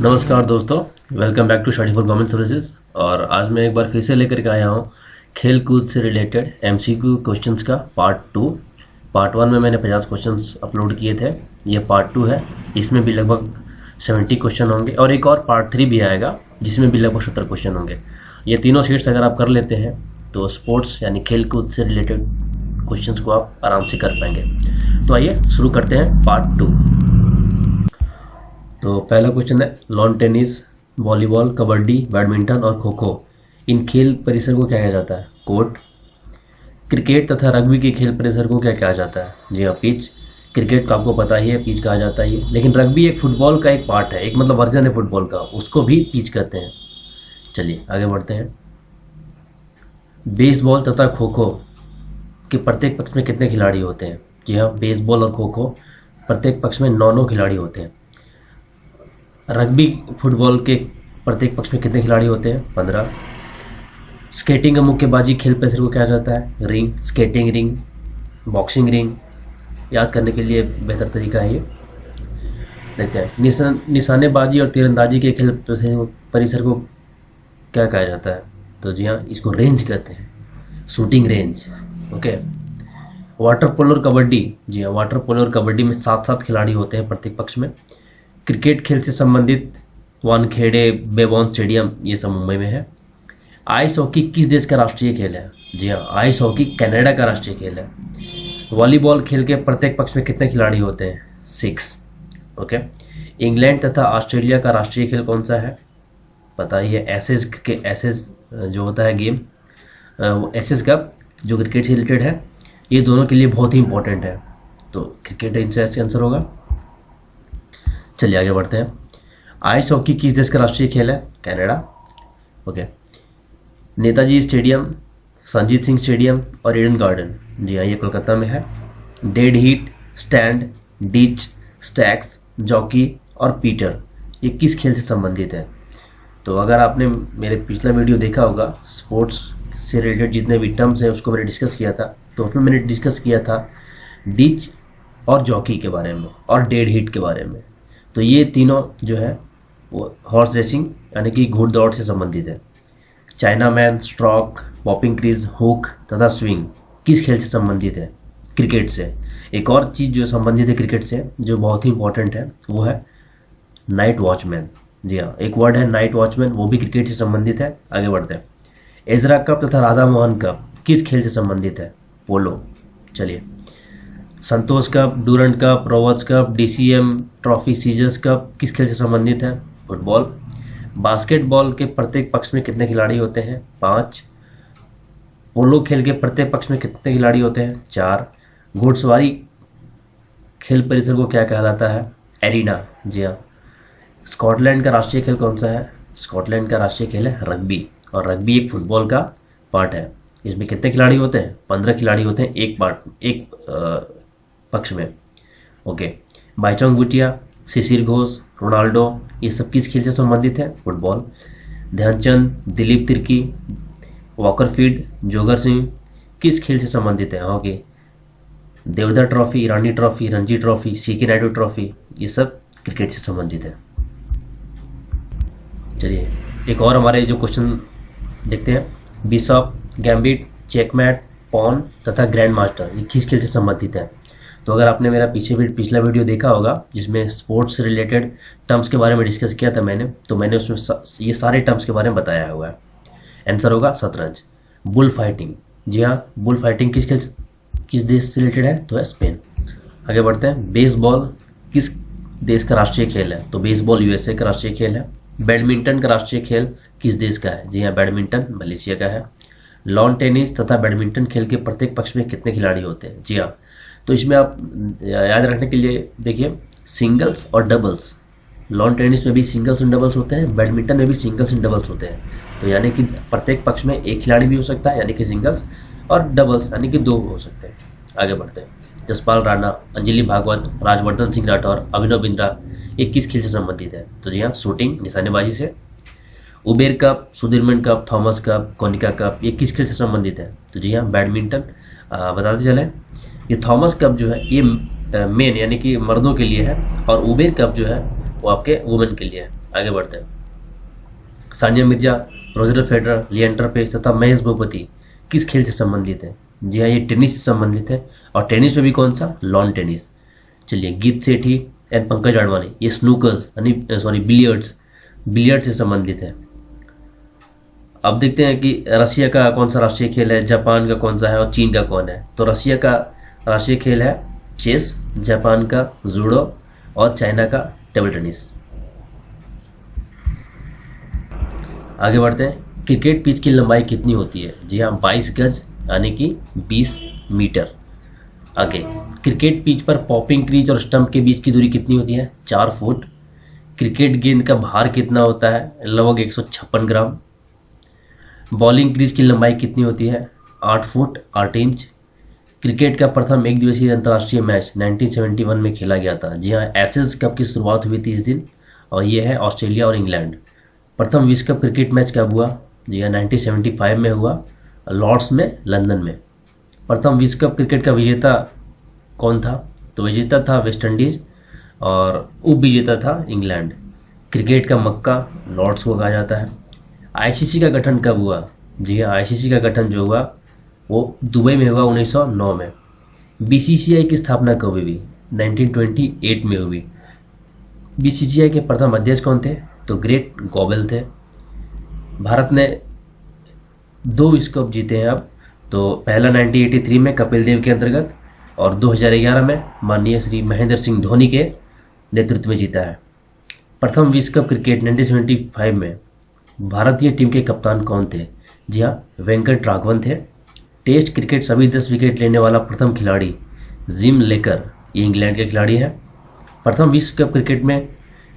नमस्कार दोस्तों welcome back to study for government services और आज मैं एक बार फिर से लेकर के आया हूँ खेल कूद से रिलेटेड एमसीक्यू क्वेश्चंस का पार्ट टू पार्ट वन में मैंने पचास क्वेश्चंस अपलोड किए थे, ये पार्ट टू है। इसमें भी लगभग सेवेंटी क्वेश्चन होंगे। और एक और पार्ट थ्री भी आएगा, जिसमें भी लगभग सत्तर क्वेश्चन होंगे। ये तीनों सीट्स अगर आप कर लेते हैं तो स्पोर्ट्स यानी खेल कूद से रिलेटेड क्वेश्चंस को आप आराम से कर पाएँगे। तो आइए, शुरू करते हैं पार्ट टू तो पहला क्वेश्चन है lawn tennis volleyball kabaddi badminton और खो खो इन खेल परिसर को क्या कहा जाता है? कोर्ट क्रिकेट तथा रग्बी के खेल परिसर को क्या कहा जाता है? जी हाँ पिच क्रिकेट का आपको पता ही है पिच कहा जाता ही है। लेकिन रग्बी एक फुटबॉल का एक पार्ट है, एक मतलब वर्जन है फुटबॉल का, उसको भी पिच कहते हैं। चलिए, आगे बढ़ते हैं। बेसबॉल तथा खो खो के प्रत्येक पक्ष में कितने खिलाड़ी होते हैं। जी हाँ बेसबॉल और खो खो प्रत्येक पक्ष में नौ नौ खिलाड़ी होते हैं। रग्बी फुटबॉल के प्रत्येक पक्ष में कितने खिलाड़ी होते हैं? पंद्रह। स्केटिंग का मुक्केबाजी खेल परिसर को क्या जाता है? Ring skating ring boxing ring याद करने के लिए बेहतर तरीका है ये। देखते हैं। निशान निशानेबाजी और तीरंदाजी के खेल परिसर को क्या कहा जाता है? तो जी हाँ इसको रेंज कहते हैं। Shooting range okay water polo और कबड्डी जी हाँ वाटर पोलो और कबड्डी में सात सात खिलाड़ी होते हैं प्रत्येक पक्ष में। क्रिकेट खेल से संबंधित वानखेड़े, बेबॉन स्टेडियम, ये सब मुंबई में है। आइस हॉकी किस देश का राष्ट्रीय खेल है? जी हाँ आइस हॉकी कनाडा का राष्ट्रीय खेल है। वॉलीबॉल खेल के प्रत्येक पक्ष में कितने खिलाड़ी होते हैं? सिक्स ओके इंग्लैंड तथा ऑस्ट्रेलिया का राष्ट्रीय खेल कौन सा है? पता ही है एसेस के एसेस जो होता है गेम एसेस कप जो क्रिकेट से रिलेटेड है, ये दोनों के लिए बहुत ही इंपॉर्टेंट है। तो क्रिकेट इनसे आंसर होगा? चलिए आगे बढ़ते हैं। आइस हॉकी किस देश का राष्ट्रीय खेल है? Canada okay Netaji stadium Sanjit Singh stadium और ईडन गार्डन जी हाँ ये कोलकाता में है। Dead heat stand ditch stakes jockey और पीटर ये किस खेल से संबंधित है? तो अगर आपने मेरे पिछला वीडियो देखा होगा स्पोर्ट्स से रिलेटेड जितने भी टर्म्स हैं, उसको मैंने डिस्कस किया था। तो उसमें मैंने डिस्कस किया था डिच और जॉकी के बारे में और डेड हीट के बारे में। तो ये तीनों जो है, वो हॉर्स रेसिंग यानी कि घुड़दौड़ से संबंधित है। Chinaman stroke popping crease hook तथा स्विंग किस खेल से संबंधित है? क्रिकेट से। एक और चीज़ जो संबंधित है क्रिकेट से, जो बहुत ही इंपॉर्टेंट है, वो है नाइट वॉचमैन जी हाँ एक वर्ड है नाइट वॉचमैन, वो भी क्रिकेट से संबंधित है, आगे बढ़ते हैं। एजरा कप तथा राधा मोहन कप, किस खेल से संबंधित है? पोलो चलिए। Santosh cup, Durand cup, Rovers cup, DCM, trophy, scissors cup, किस खेल से संबंधित है? फुटबॉल। बास्केटबॉल के प्रत्येक पक्ष में कितने खिलाड़ी होते हैं? पाँच। पोलो खेल के प्रत्येक पक्ष में कितने खिलाड़ी होते हैं? चार। घुड़सवारी खेल परिसर को क्या कहलाता है? एरिना। जी हाँ। स्कॉटलैंड का राष्ट्रीय खेल कौन सा है? स्कॉटलैंड का राष्ट्रीय खेल है रग्बी। और रग्बी एक फुटबॉल का पार्ट है। इसमें कितने खिलाड़ी होते हैं? पंद्रह खिलाड़ी होते हैं एक पार्ट, एक पक्ष में। ओके। बाईचोंग बुटिया शिशिर घोष, रोनाल्डो, ये सब किस खेल से संबंधित है? फुटबॉल। ध्यानचंद, दिलीप तिर्की, वॉकर फ़ीड जोगर सिंह, किस खेल से संबंधित है? Hockey Deodhar trophy Irani trophy, Ranji trophy C K Naidu trophy, ये सब क्रिकेट से संबंधित है। चलिए एक और हमारे जो क्वेश्चन देखते हैं। बिशॉप गैम्बिट चेकमैट पॉन तथा ग्रैंड मास्टर ये किस खेल से संबंधित है? तो अगर आपने मेरा पीछे भी पिछला वीडियो देखा होगा जिसमें स्पोर्ट्स रिलेटेड टर्म्स के बारे में डिस्कस किया था मैंने तो मैंने उसमें सा, ये सारे टर्म्स के बारे में बताया हुआ है। आंसर होगा शतरंज। बुल फाइटिंग जी हाँ बुल फाइटिंग किस खेल किस देश से रिलेटेड है? तो है स्पेन आगे बढ़ते हैं। बेसबॉल किस देश का राष्ट्रीय खेल है? तो बेसबॉल यूएसए का राष्ट्रीय खेल है। बैडमिंटन का राष्ट्रीय खेल किस देश का है? जी हाँ बैडमिंटन मलेशिया का है। लॉन टेनिस तथा बैडमिंटन खेल के प्रत्येक पक्ष में कितने खिलाड़ी होते हैं? जी हाँ। तो इसमें आप याद रखने के लिए देखिए, सिंगल्स और डबल्स। लॉन टेनिस में भी सिंगल्स एंड डबल्स होते हैं, बैडमिंटन में भी सिंगल्स एंड डबल्स होते हैं। तो यानी कि प्रत्येक पक्ष में एक खिलाड़ी भी हो सकता है, यानी कि सिंगल्स और डबल्स, यानी कि दो हो सकते हैं। आगे बढ़ते हैं। जसपाल राणा, अंजलि भागवत, राजवर्धन सिंह राठौर, अभिनव बिंद्रा ये किस खेल से संबंधित है। तो जी हाँ शूटिंग निशानेबाजी से। Uber cup Sudirman cup Thomas cup Konica cup ये किस खेल से संबंधित है। तो जी हाँ बैडमिंटन बताते चले। ये थॉमस कप जो है, ये मेन यानी कि मर्दों के लिए है और उबेर कप जो है, वो आपके वुमेन के लिए है। आगे बढ़ते हैं। सानिया मिर्ज़ा रोजर फेडरर लियंडर पेस तथा महेश भूपति, किस खेल से संबंधित है? जी हाँ ये टेनिस से संबंधित है। और टेनिस में भी कौन सा? लॉन टेनिस चलिए, गीत सेठी एंड पंकज आडवाणी, ये स्नूकर्स सॉरी बिलियर्ड्स बिलियर्ड से संबंधित है। अब देखते हैं कि रशिया का कौन सा राष्ट्रीय खेल है, जापान का कौन सा है और चीन का कौन है। तो रशिया का राष्ट्रीय खेल है चेस, जापान का जूडो और चाइना का टेबल टेनिस आगे बढ़ते हैं। क्रिकेट पिच की लंबाई कितनी होती है? जी हाँ बाईस गज, यानी कि बीस मीटर। आगे क्रिकेट पिच पर पॉपिंग क्रीज और स्टंप के बीच की दूरी कितनी होती है? चार फुट। क्रिकेट गेंद का भार कितना होता है? लगभग एक सौ छप्पन ग्राम। बॉलिंग क्रीज की लंबाई कितनी होती है? आठ फुट, आठ इंच क्रिकेट का प्रथम एक दिवसीय अंतर्राष्ट्रीय मैच 1971 में खेला गया था। जी हाँ एसेस कप की शुरुआत हुई थी इस दिन, और ये है ऑस्ट्रेलिया और इंग्लैंड प्रथम विश्व कप क्रिकेट मैच कब हुआ? जी हाँ 1975 में हुआ लॉर्ड्स में लंदन में। प्रथम विश्व कप क्रिकेट का विजेता कौन था? तो विजेता था वेस्ट इंडीज और उप विजेता था इंग्लैंड। क्रिकेट का मक्का लॉर्ड्स को कहा जाता है। आईसीसी का गठन कब हुआ? जी हाँ आईसीसी का गठन जो हुआ, वो दुबई में हुआ 1909 में। बीसीसीआई की स्थापना कब हुई? 1928 में हुई। बीसीसीआई के प्रथम अध्यक्ष कौन थे? तो ग्रेट गॉबल थे। भारत ने दो विश्व कप जीते हैं अब। तो पहला 1983 में कपिल देव के अंतर्गत और 2011 में माननीय श्री महेंद्र सिंह धोनी के नेतृत्व में जीता है। प्रथम विश्व कप क्रिकेट 1975 में भारतीय टीम के कप्तान कौन थे? जी हाँ वेंकट राघवन थे। टेस्ट क्रिकेट सभी दस विकेट लेने वाला प्रथम खिलाड़ी जिम लेकर ये इंग्लैंड के खिलाड़ी है। प्रथम विश्व कप क्रिकेट में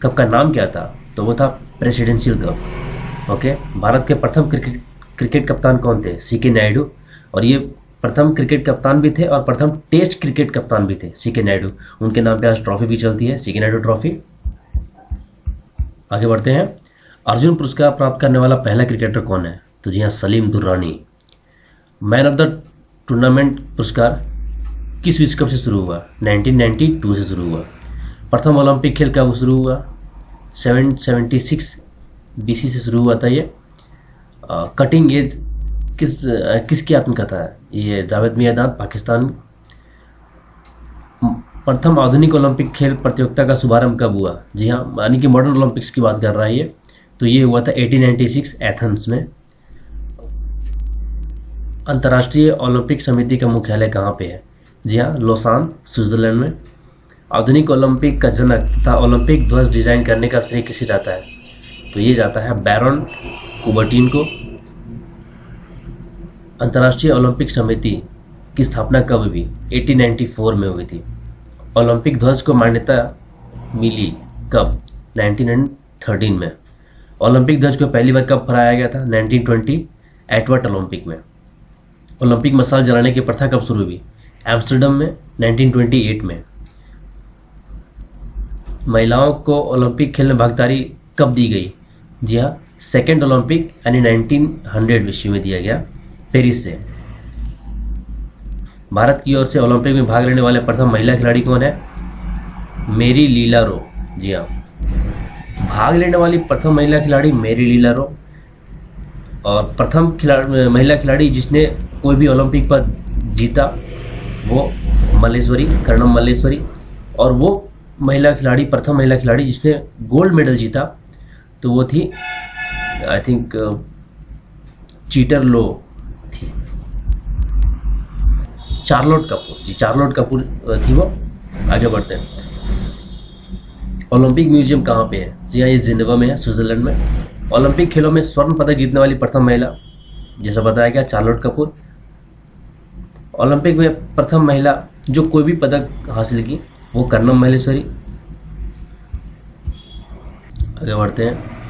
कप का नाम क्या था? तो वो था प्रेसिडेंशियल कप। ओके, भारत के प्रथम क्रिकेट क्रिकेट कप्तान कौन थे? सी के नायडू और ये प्रथम क्रिकेट कप्तान भी थे और प्रथम टेस्ट क्रिकेट कप्तान भी थे सी के नायडू। उनके नाम पे आज ट्रॉफी भी चलती है सी के नायडू ट्रॉफी। आगे बढ़ते हैं। अर्जुन पुरस्कार प्राप्त करने वाला पहला क्रिकेटर कौन है? तो जी हाँ Salim Durrani. Man of the tournament पुरस्कार किस विश्व कप से शुरू हुआ? 1992 से शुरू हुआ। प्रथम ओलंपिक खेल कब शुरू हुआ? 776 बीसी से शुरू हुआ था ये। कटिंग एज किस किसकी आत्मकथा है? ये जावेद मियादाद पाकिस्तान। प्रथम आधुनिक ओलंपिक खेल प्रतियोगिता का शुभारंभ कब हुआ? जी हाँ यानी कि मॉडर्न ओलंपिक्स की बात कर रहा है ये। तो ये हुआ था 1896 एथेंस में। अंतर्राष्ट्रीय ओलंपिक समिति का मुख्यालय कहाँ पे है? जी हाँ लोसान, स्विट्जरलैंड में। आधुनिक ओलंपिक का जनक तथा ओलंपिक ध्वज डिज़ाइन करने का श्रेय किसे जाता है? तो ये जाता है बैरन कुबर्टीन को। अंतर्राष्ट्रीय ओलंपिक समिति की स्थापना कब हुई? 1894 में हुई थी। ओलंपिक ध्वज को मान्यता मिली कब? 1913 में। ओलंपिक ध्वज को पहली बार कब फहराया गया था? 1920 एटवर्ट ओलंपिक में। ओलंपिक मसाल जलाने की प्रथा कब शुरू हुई? एम्स्टर्डम में। 1928 में। महिलाओं को ओलंपिक खेल में भागीदारी कब दी गई? जी हाँ सेकेंड ओलंपिक, यानी 1900 विश्व में दिया गया। पेरिस से। भारत की ओर से ओलंपिक में भाग लेने वाले प्रथम महिला खिलाड़ी कौन है? मेरी लीला रो। जी हाँ। भाग लेने वाली प्रथम महिला खिलाड़ी मेरी लीला रो। और प्रथम खिलाड़ी, महिला खिलाड़ी जिसने कोई भी ओलंपिक पर जीता, वो मल्लेश्वरी, कर्णम मल्लेश्वरी। और वो महिला खिलाड़ी, प्रथम महिला खिलाड़ी जिसने गोल्ड मेडल जीता तो वो थी आई थिंक चीटर लो। थी चार्लोट कपूर, जी, चार्लोट कपूर थी वो, आगे बढ़ते हैं। ओलंपिक म्यूज़ियम कहाँ पे है? जी हाँ ये जिनेवा में है, स्विट्जरलैंड में। ओलंपिक खेलों में स्वर्ण पदक जीतने वाली प्रथम महिला, जैसा बताया गया, चार्लोट कपूर। ओलंपिक में प्रथम महिला जो कोई भी पदक हासिल की, वो कर्णम महेश्वरी। आगे बढ़ते हैं।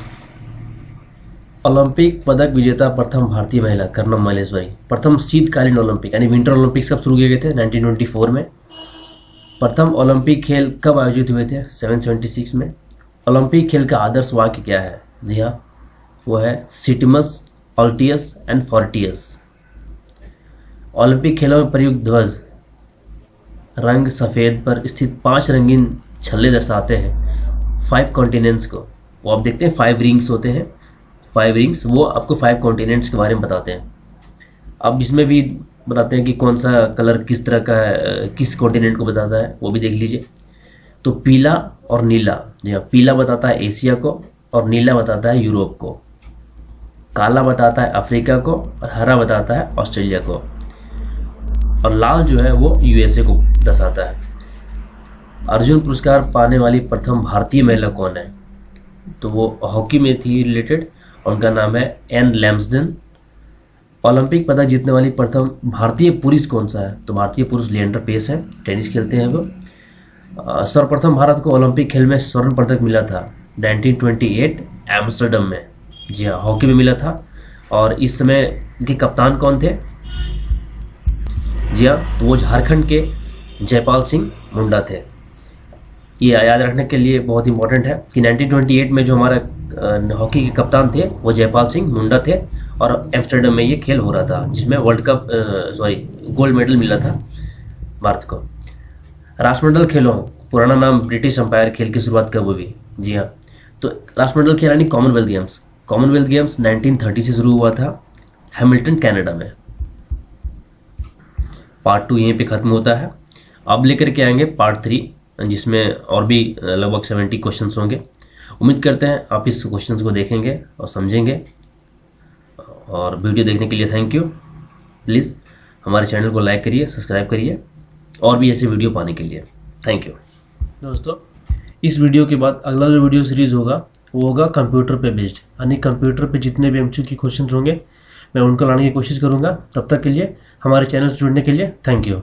ओलंपिक पदक विजेता प्रथम भारतीय महिला कर्णम मलेश्वरी। प्रथम शीतकालीन ओलंपिक यानी विंटर ओलंपिक कब शुरू किए गए थे 1924 में। प्रथम ओलंपिक खेल कब आयोजित हुए थे? 776 में। ओलंपिक खेल का आदर्श वाक्य क्या है? जी हाँ वो है सिटमस ऑल्टियस एंड फोर्टियस। ओलंपिक खेलों में प्रयुक्त ध्वज, रंग सफ़ेद पर स्थित पाँच रंगीन छल्ले दर्शाते हैं। फाइव कॉन्टिनेंट्स को। वो आप देखते हैं फाइव रिंग्स होते हैं। फाइव रिंग्स वो आपको फाइव कॉन्टिनेंट्स के बारे में बताते हैं। अब इसमें भी बताते हैं कि कौन सा कलर किस तरह का, किस कॉन्टिनेंट को बताता है, वो भी देख लीजिए। तो पीला और नीला, जी हाँ पीला बताता है एशिया को और नीला बताता है यूरोप को। काला बताता है अफ्रीका को और हरा बताता है ऑस्ट्रेलिया को। और लाल जो है वो यूएसए को दर्शाता है। अर्जुन पुरस्कार पाने वाली प्रथम भारतीय महिला कौन है? तो वो हॉकी में थी रिलेटेड उनका नाम है एन लैम्सडन। ओलंपिक पदक जीतने वाली प्रथम भारतीय पुरुष कौन सा है? तो भारतीय पुरुष लिएंडर पेस है, टेनिस खेलते हैं वो। सर्वप्रथम भारत को ओलंपिक खेल में स्वर्ण पदक मिला था 1928 एम्स्टर्डम में। जी हाँ हॉकी में मिला था। और इस समय के कप्तान कौन थे? जी हाँ तो वो झारखंड के जयपाल सिंह मुंडा थे। ये याद रखने के लिए बहुत इंपॉर्टेंट है कि 1928 में जो हमारा हॉकी के कप्तान थे, वो जयपाल सिंह मुंडा थे और एम्स्टर्डम में ये खेल हो रहा था, जिसमें world cup sorry gold medal मिला था भारत को। राष्ट्रमंडल खेलों, पुराना नाम ब्रिटिश अंपायर खेल की शुरुआत कब हुई? जी हाँ तो राष्ट्रमंडल खेल यानी कॉमनवेल्थ गेम्स कॉमनवेल्थ गेम्स 1930 से शुरू हुआ था हैमिल्टन कनाडा में। पार्ट टू यहीं पे ख़त्म होता है। अब लेकर के आएँगे पार्ट थ्री जिसमें और भी लगभग सेवेंटी क्वेश्चंस होंगे। उम्मीद करते हैं आप इस क्वेश्चन को देखेंगे और समझेंगे। और वीडियो देखने के लिए थैंक यू प्लीज़ हमारे चैनल को लाइक करिए सब्सक्राइब करिए और भी ऐसे वीडियो पाने के लिए। थैंक यू दोस्तों, इस वीडियो के बाद अगला जो वीडियो सीरीज़ होगा, वो होगा कंप्यूटर पे बेस्ड यानी कंप्यूटर पे जितने भी एम की क्वेश्चन होंगे, मैं उनको लाने की कोशिश करूँगा। तब तक के लिए हमारे चैनल से जुड़ने के लिए थैंक यू